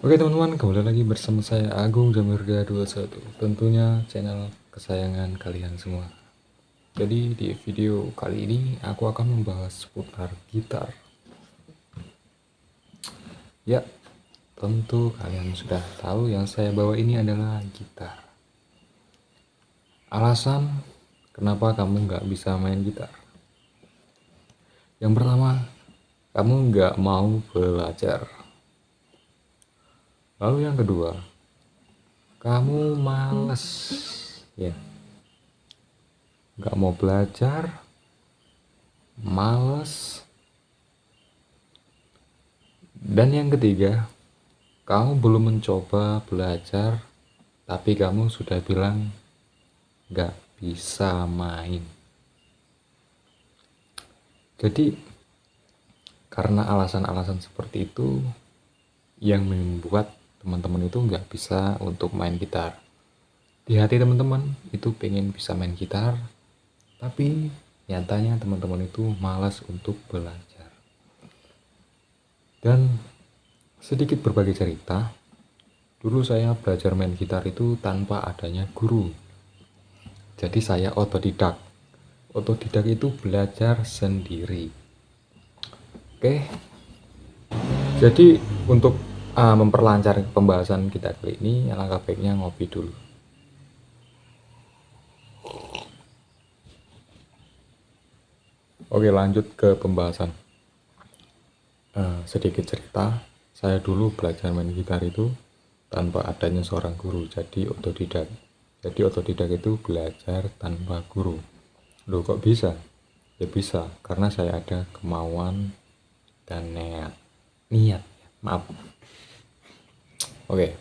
Oke teman-teman, kembali lagi bersama saya Agung Jamirga 21 Tentunya channel kesayangan kalian semua. Jadi di video kali ini aku akan membahas seputar gitar. Ya, tentu kalian sudah tahu yang saya bawa ini adalah gitar. Alasan kenapa kamu nggak bisa main gitar? Yang pertama, kamu nggak mau belajar Lalu yang kedua, kamu males, ya, nggak mau belajar, males, dan yang ketiga, kamu belum mencoba belajar, tapi kamu sudah bilang nggak bisa main. Jadi, karena alasan-alasan seperti itu yang membuat teman-teman itu nggak bisa untuk main gitar. Di hati teman-teman itu pengen bisa main gitar tapi nyatanya teman-teman itu malas untuk belajar. Dan sedikit berbagi cerita dulu saya belajar main gitar itu tanpa adanya guru. Jadi saya otodidak. Otodidak itu belajar sendiri. Oke. Jadi untuk uh, memperlancar pembahasan kita kali ini alangkah baiknya ngopi dulu. Oke lanjut ke pembahasan. Uh, sedikit cerita. Saya dulu belajar main gitar itu tanpa adanya seorang guru. Jadi otodidak. Jadi otodidak itu belajar tanpa guru. Loh kok bisa? Ya bisa. Karena saya ada kemauan dan niat. Niat maaf Oke,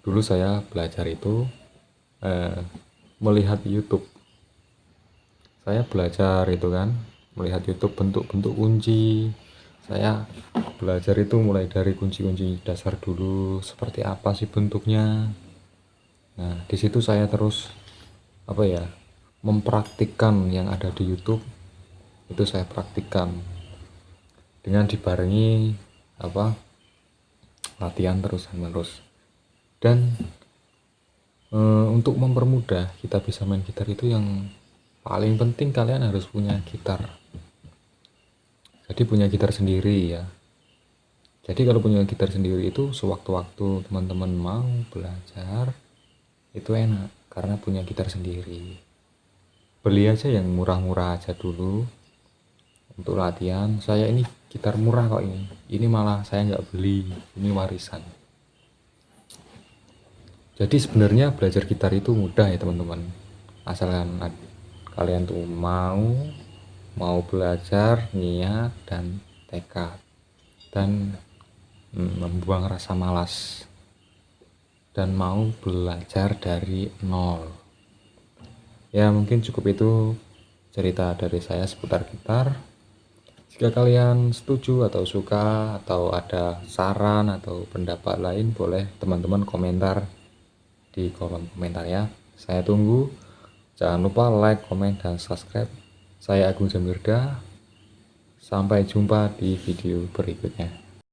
dulu saya belajar itu eh, melihat YouTube. Saya belajar itu kan, melihat YouTube bentuk-bentuk kunci. Saya belajar itu mulai dari kunci-kunci dasar dulu, seperti apa sih bentuknya. Nah, di situ saya terus apa ya, mempraktikkan yang ada di YouTube. Itu saya praktikkan dengan dibarengi apa latihan terus menerus dan e, untuk mempermudah kita bisa main gitar itu yang paling penting kalian harus punya gitar. Jadi punya gitar sendiri ya. Jadi kalau punya gitar sendiri itu sewaktu-waktu teman-teman mau belajar itu enak karena punya gitar sendiri. Beli aja yang murah-murah aja dulu untuk latihan. Saya ini gitar murah kok ini. Ini malah saya nggak beli. Ini warisan. Jadi sebenarnya belajar gitar itu mudah ya teman-teman. Asalkan kalian tuh mau mau belajar niat dan tekad. Dan hmm, membuang rasa malas. Dan mau belajar dari nol. Ya mungkin cukup itu cerita dari saya seputar gitar jika kalian setuju atau suka atau ada saran atau pendapat lain boleh teman-teman komentar di kolom komentar ya. Saya tunggu. Jangan lupa like, komen, dan subscribe. Saya Agung Jamirda. Sampai jumpa di video berikutnya.